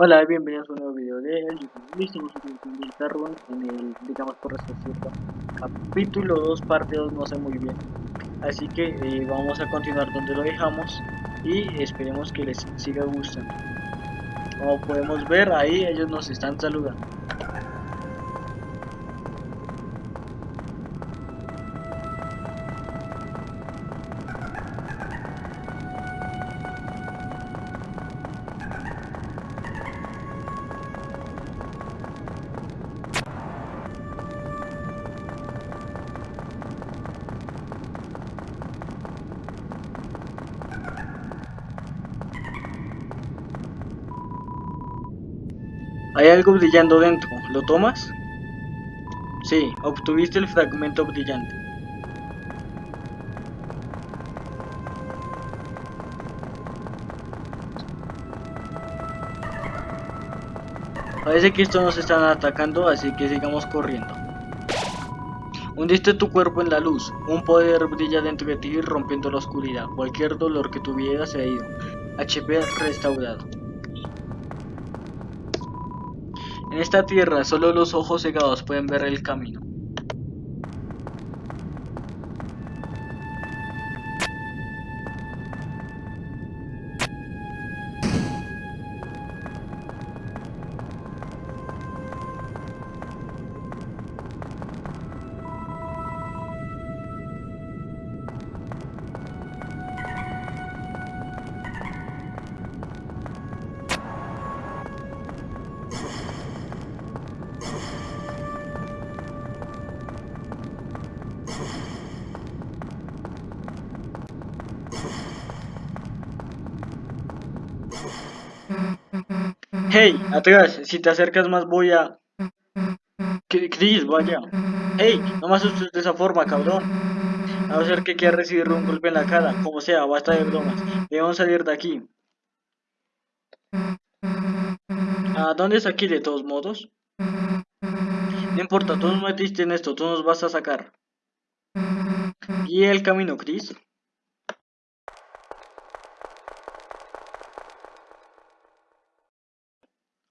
Hola, bienvenidos a un nuevo video de el YouTube. El Tarrun en el, digamos por decirlo, capítulo 2, parte 2, no sé muy bien. Así que eh, vamos a continuar donde lo dejamos y esperemos que les siga gustando. Como podemos ver, ahí ellos nos están saludando. Hay algo brillando dentro, ¿lo tomas? Sí, obtuviste el fragmento brillante. Parece que estos nos están atacando, así que sigamos corriendo. Hundiste tu cuerpo en la luz, un poder brilla dentro de ti rompiendo la oscuridad. Cualquier dolor que tuvieras se ha ido. HP restaurado. En esta tierra solo los ojos cegados pueden ver el camino. Hey, atrás, si te acercas más voy a... Chris, vaya. Hey, no me asustes de esa forma, cabrón. A no ser que quiera recibir un golpe en la cara, como sea, basta de bromas. Debemos salir de aquí. ¿A dónde es aquí de todos modos? No importa, tú nos metiste en esto, tú nos vas a sacar. ¿Y el camino, Chris?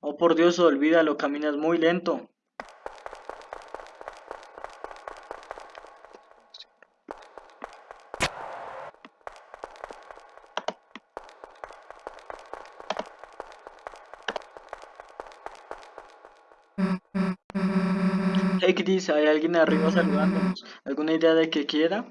Oh por Dios, olvídalo, caminas muy lento. Hey Chris, ¿hay alguien arriba saludándonos? ¿Alguna idea de qué quiera?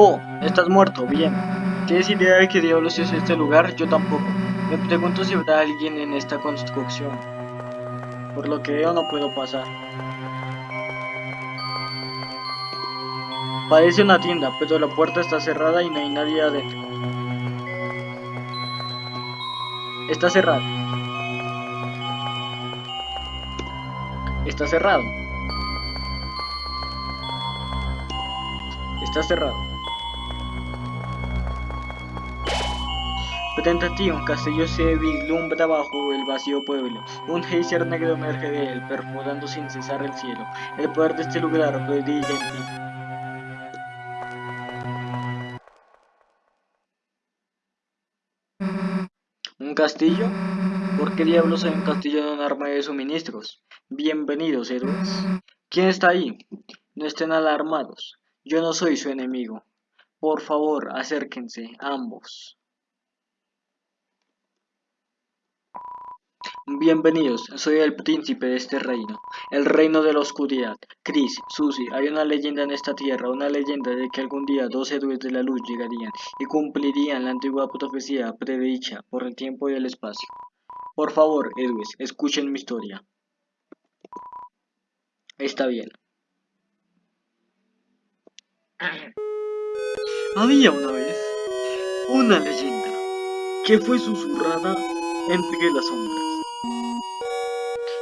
Oh, estás muerto, bien. ¿Tienes idea de qué diablos es este lugar? Yo tampoco. Me pregunto si habrá alguien en esta construcción. Por lo que veo no puedo pasar. Parece una tienda, pero la puerta está cerrada y no hay nadie adentro. Está cerrado. Está cerrado. Está cerrado. Frente un castillo se vislumbra bajo el vacío pueblo. Un geyser negro emerge de él, perforando sin cesar el cielo. El poder de este lugar brilla en ti. ¿Un castillo? ¿Por qué diablos hay un castillo en un arma de suministros? Bienvenidos, héroes. ¿Quién está ahí? No estén alarmados. Yo no soy su enemigo. Por favor, acérquense, ambos. Bienvenidos, soy el príncipe de este reino, el reino de la oscuridad. Chris, Susie, hay una leyenda en esta tierra, una leyenda de que algún día dos héroes de la luz llegarían y cumplirían la antigua profecía predicha por el tiempo y el espacio. Por favor, héroes, escuchen mi historia. Está bien. Había una vez una leyenda que fue susurrada entre las sombras.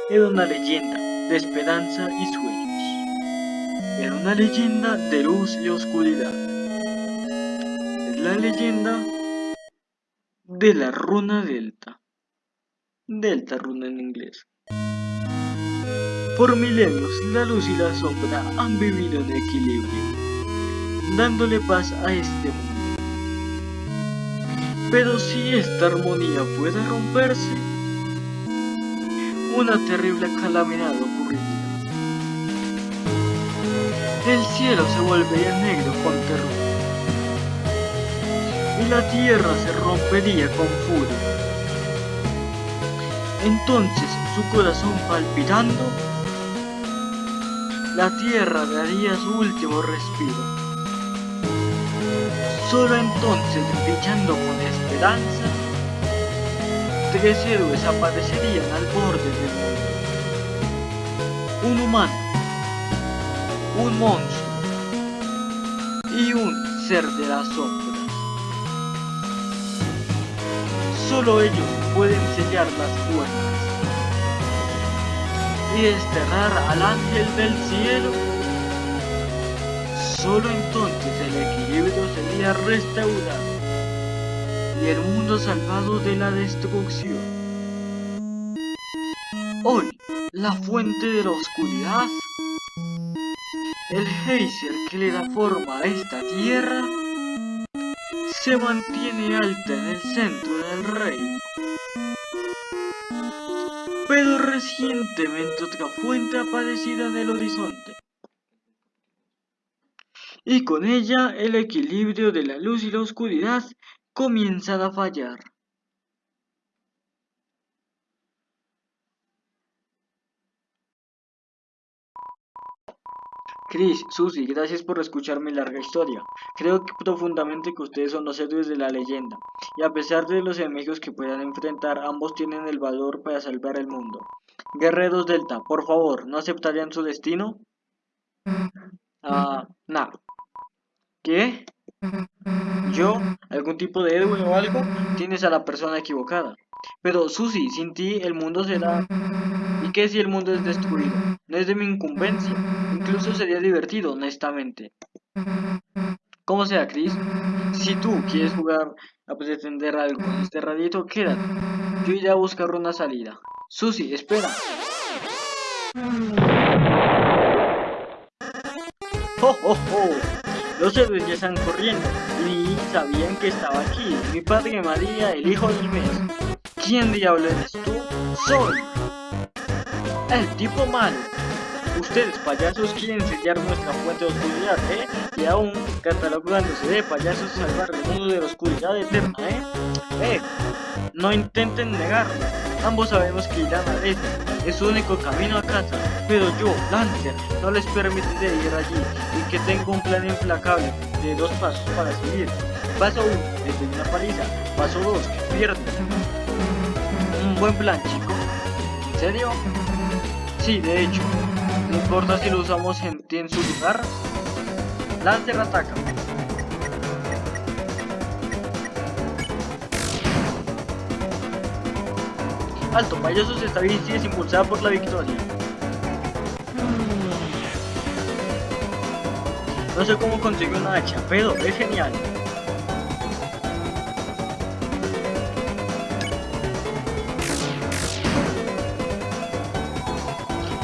Era una leyenda de esperanza y sueños. Era una leyenda de luz y oscuridad. Es la leyenda de la runa delta. Delta runa en inglés. Por milenios, la luz y la sombra han vivido en equilibrio, dándole paz a este mundo. Pero si esta armonía puede romperse, una terrible calamidad ocurriría. El cielo se volvería negro con terror, y la tierra se rompería con furia. Entonces, su corazón palpitando, la tierra daría su último respiro. Solo entonces, brillando con esperanza, tres héroes aparecerían al borde del mundo. Un humano, un monstruo y un ser de las sombras. Solo ellos pueden sellar las puertas y desterrar al ángel del cielo. Solo entonces el equilibrio sería restaurado y el mundo salvado de la destrucción. Hoy, la fuente de la oscuridad, el geyser que le da forma a esta tierra, se mantiene alta en el centro del reino. Pero recientemente otra fuente ha aparecido en el horizonte. Y con ella el equilibrio de la luz y la oscuridad comienzan a fallar. Chris, Susie, gracias por escuchar mi larga historia. Creo que profundamente que ustedes son los héroes de la leyenda, y a pesar de los enemigos que puedan enfrentar, ambos tienen el valor para salvar el mundo. Guerreros Delta, por favor, ¿no aceptarían su destino? Ah, nada. ¿Qué? ¿Yo? ¿Algún tipo de héroe o algo? Tienes a la persona equivocada. Pero, Susie, sin ti el mundo será... ¿Y qué si el mundo es destruido? No es de mi incumbencia. Incluso sería divertido, honestamente. Como sea, Chris. Si tú quieres jugar a pretender algo con este radito, quédate. Yo iré a buscar una salida. Susie, espera. ¡Oh, oh, oh! Los héroes ya están corriendo y sabían que estaba aquí. Mi padre María, el hijo del mes. ¿Quién diablo eres tú? Soy el tipo malo. Ustedes, payasos, quieren sellar nuestra fuente de oscuridad, ¿eh? Y aún catalogándose de payasos salvar el mundo de la oscuridad eterna, ¿eh? ¡Eh! No intenten negarlo. Ambos sabemos que irán a este es su único camino a casa, pero yo, Lancer, no les permitiré ir allí y que tengo un plan implacable de dos pasos para seguir. Paso 1, desde una paliza. Paso 2, pierde. Un buen plan, chico. ¿En serio? Sí, de hecho. No importa si lo usamos en, en su lugar. Lancer ataca. Alto, payasos esta bici es impulsada por la victoria. No sé cómo consiguió una hacha, pero es genial.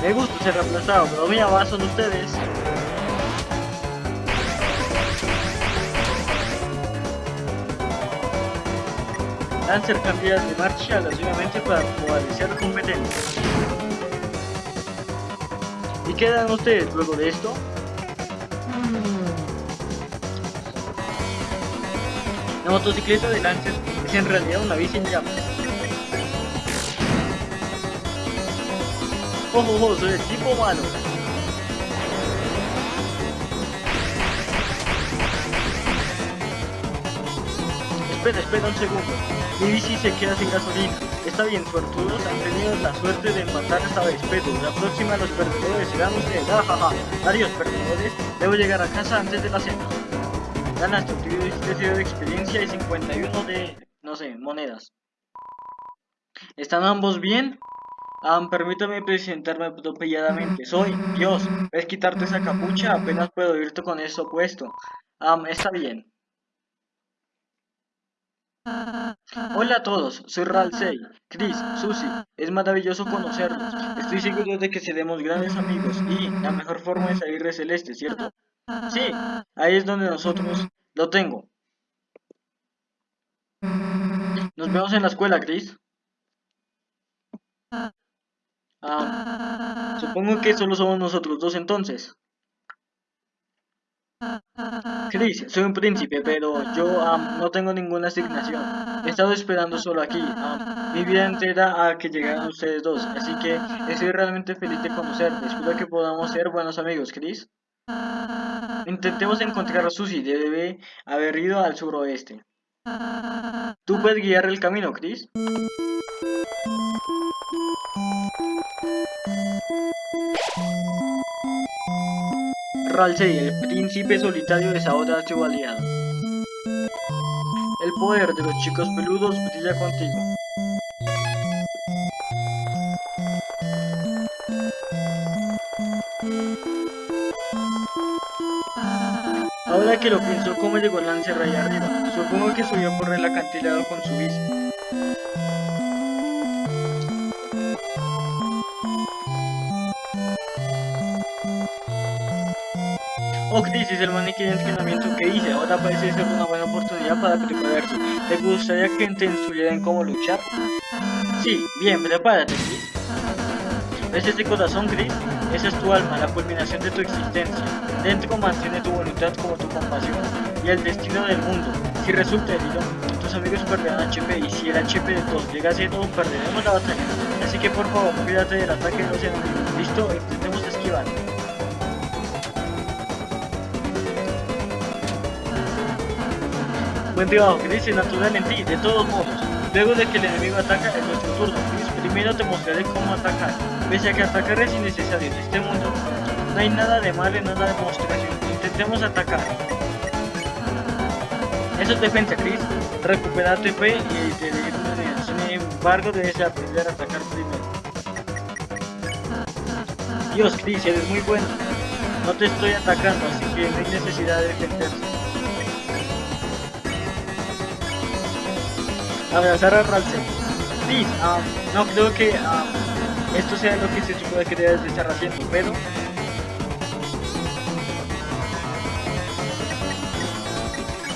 Me gusta ser reemplazado, pero mira, son ustedes. Lancer cambia de marcha agresivamente para la competencia. ¿Y qué dan ustedes luego de esto? La motocicleta de Lancer es en realidad una bici en llamas. ¡Ojo, ojo! Soy el tipo malo. Espera, un segundo. Mi bici se queda sin gasolina. Está bien, suertudos han tenido la suerte de empatar esta vez, pero la próxima los perdedores serán ustedes. Ajaja. Adiós, perdedores. Debo llegar a casa antes de la cena. Ganaste un de experiencia y 51 de, no sé, monedas. ¿Están ambos bien? Um, permítame presentarme atropelladamente. Soy Dios. ¿Ves quitarte esa capucha? Apenas puedo irte con eso puesto. Um, está bien. Hola a todos, soy Ralsei, Chris, Susie, es maravilloso conocerlos. Estoy seguro de que seremos grandes amigos y la mejor forma de salir de Celeste, ¿cierto? Sí, ahí es donde nosotros lo tengo. Nos vemos en la escuela, Chris. Ah, supongo que solo somos nosotros dos entonces. Chris, soy un príncipe, pero yo no tengo ninguna asignación. He estado esperando solo aquí, mi vida entera a que llegaran ustedes dos, así que estoy realmente feliz de conocerte. Espero que podamos ser buenos amigos, Chris. Intentemos encontrar a Susie, debe haber ido al suroeste. ¿Tú puedes guiar el camino, Chris? Ralsei, el príncipe solitario de ahora su aliado. El poder de los chicos peludos brilla contigo. Ahora que lo pienso, ¿cómo llegó Lancer ahí arriba? Supongo que subió por el acantilado con su bici. Oh, crisis, el maniquí de entrenamiento que hice ahora parece ser una buena oportunidad para prepararse. ¿Te gustaría que te instruyera en cómo luchar? Sí, bien, prepárate, Chris. ¿Ves ese corazón, Chris? Esa es tu alma, la culminación de tu existencia. Dentro mantiene tu voluntad como tu compasión y el destino del mundo. Si resulta herido, tus amigos perderán HP y si el HP de todos llega a cero, perderemos la batalla. Así que por favor, cuídate del ataque de los enemigos. ¿Listo? Buen Chris, natural en ti, de todos modos. Luego de que el enemigo ataca, es nuestro turno. primero te mostraré cómo atacar. Pese a que atacar es innecesario en este mundo, no hay nada de mal en una demostración. Intentemos atacar. Eso es defensa, Chris. Recuperar TP y te Sin embargo, debes aprender a atacar primero. Dios, Chris, eres muy bueno. No te estoy atacando, así que no hay necesidad de defenderse. Abrazar a Ralsei. Sí, no creo que esto sea lo que se supone que debes de haciendo, pero...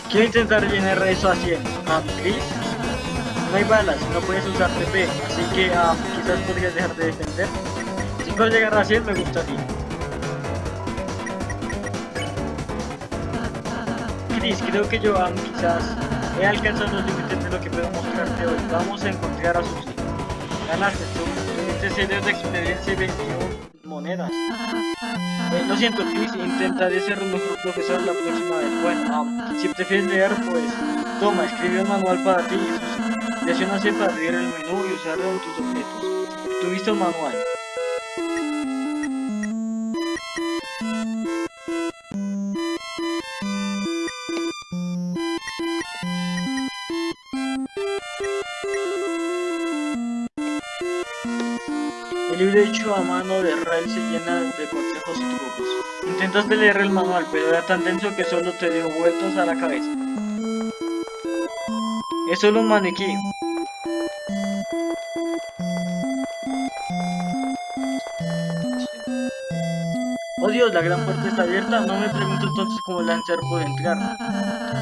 Quiero intentar llenar eso a 100. Chris, no hay balas, no puedes usar TP, así que quizás podrías dejar de defender. Si puedo llegar a 100 me gustaría. Chris, creo que yo quizás he alcanzado los límites de lo que puedo mostrarte hoy. Vamos a encontrar a Susi. Ganaste tú, tuviste series de experiencia y 21 monedas. Eh, lo siento, Chris, intentaré ser un mejor profesor la próxima vez. Bueno, um, si prefieres leer, pues toma, escribe un manual para ti Susi. Presiona C para abrir el menú y usarlo en tus objetos. Tuviste un manual. Hecho a mano de Rael se llena de consejos y trucos. Intentas leer el manual, pero era tan denso que solo te dio vueltas a la cabeza. Es solo un maniquí. Dios, la gran puerta está abierta. No me pregunto entonces cómo Lancer puede entrar.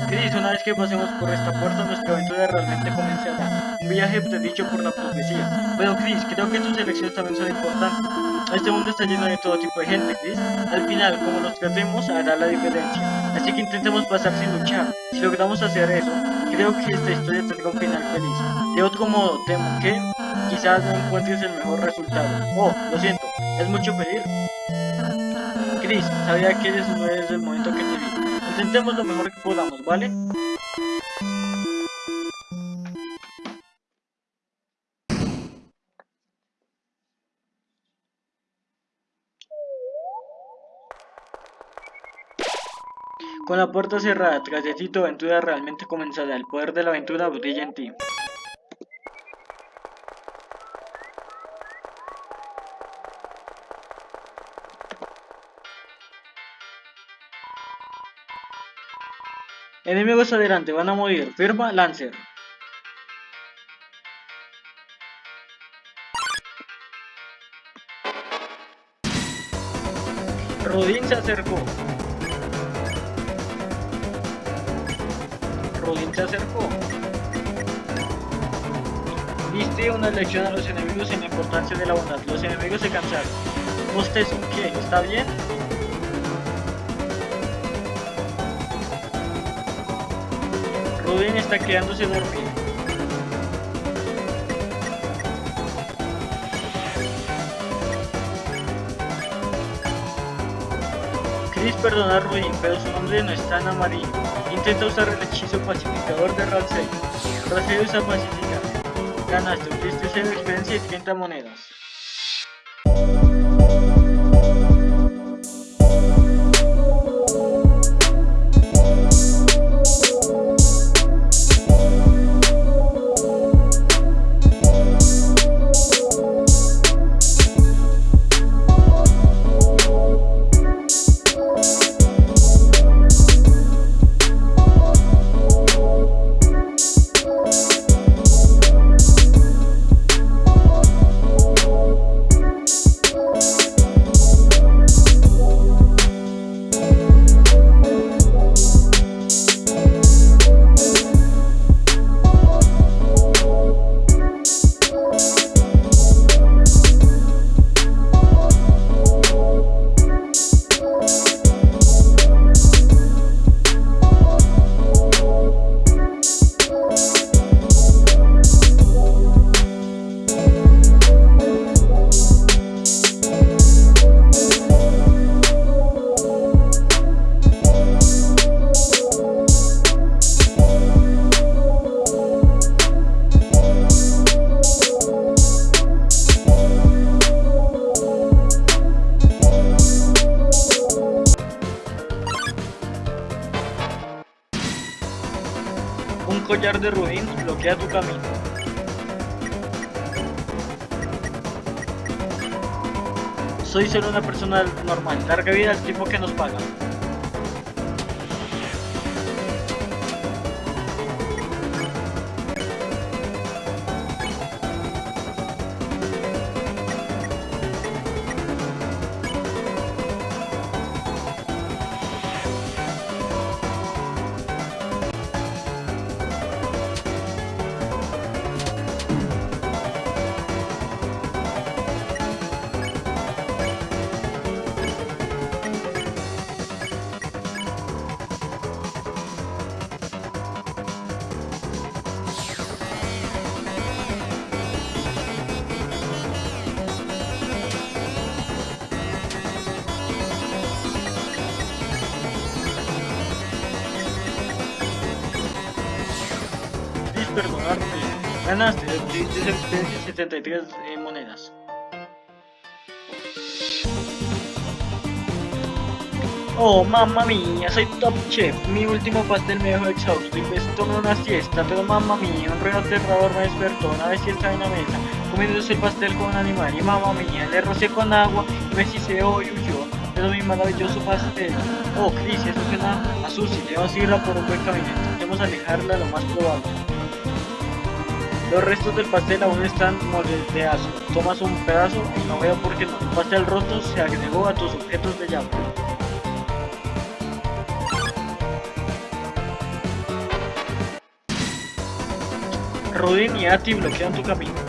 Chris, una vez que pasemos por esta puerta, nuestra aventura realmente comenzará. Un viaje predicho por la profecía. Pero Chris, creo que tus elecciones también son importantes. Este mundo está lleno de todo tipo de gente, Chris. Al final, como nos tratemos, hará la diferencia. Así que intentemos pasar sin luchar. Si logramos hacer eso, creo que esta historia tendrá un final feliz. De otro modo, temo que quizás no encuentres el mejor resultado. Oh, lo siento, ¿es mucho pedir? Chris, sabía que eres uno desde el momento que te vi. Intentemos lo mejor que podamos, ¿vale? Con la puerta cerrada tras aventura realmente comenzará. El poder de la aventura brilla en ti. Enemigos adelante, van a morir. Firma Lancer. Rodin se acercó. Rodin se acercó. Diste una lección a los enemigos en la importancia de la bondad. Los enemigos se cansaron. ¿Usted es un qué? ¿Está bien? Rubén está quedándose dormido. Chris perdona a Rubin, pero su nombre no está en amarillo. Intenta usar el hechizo pacificador de Ralsei. Ralsei usa pacificar. Ganaste, obtuviste 0 experiencia y 30 monedas. Larga vida al tipo que nos paga. Perdonarte. Ganaste, obtuviste esa experiencia 73 eh, monedas. Oh, mamma mía, soy top chef. Mi último pastel me dejó exhausto y pues tomé una siesta, pero mamma mía, un ruido aterrador me despertó. Una vez siesta en la mesa, comiéndose el pastel con un animal y mamma mía, le rocé con agua y me siseó y huyó. Pero mi maravilloso pastel. Oh, Chris, eso suena a Susi. Debemos irla por un buen camino. Intentemos alejarla lo más probable. Los restos del pastel aún están moldeados. Tomas un pedazo y no veo por qué no. El pastel roto se agregó a tus objetos de llave. Rudin y Ati bloquean tu camino.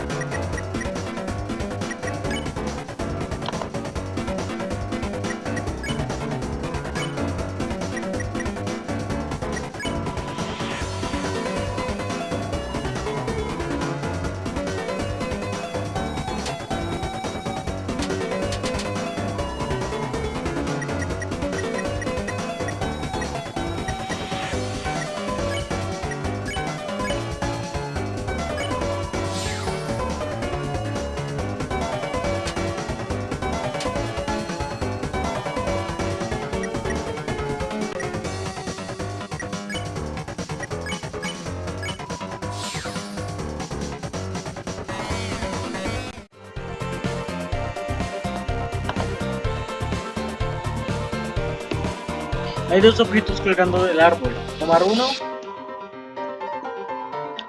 Hay dos objetos colgando del árbol. Tomar uno.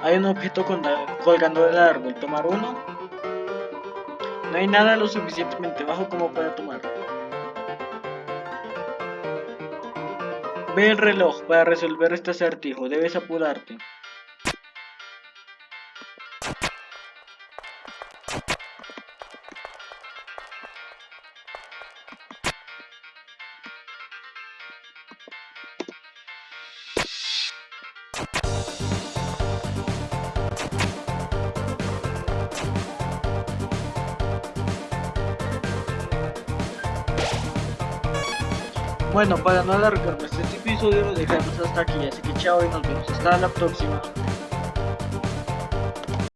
Hay un objeto colgando del árbol. Tomar uno. No hay nada lo suficientemente bajo como para tomar. Ve el reloj para resolver este acertijo. Debes apurarte. Bueno, para no alargarme este episodio lo dejamos hasta aquí, así que chao y nos vemos hasta la próxima.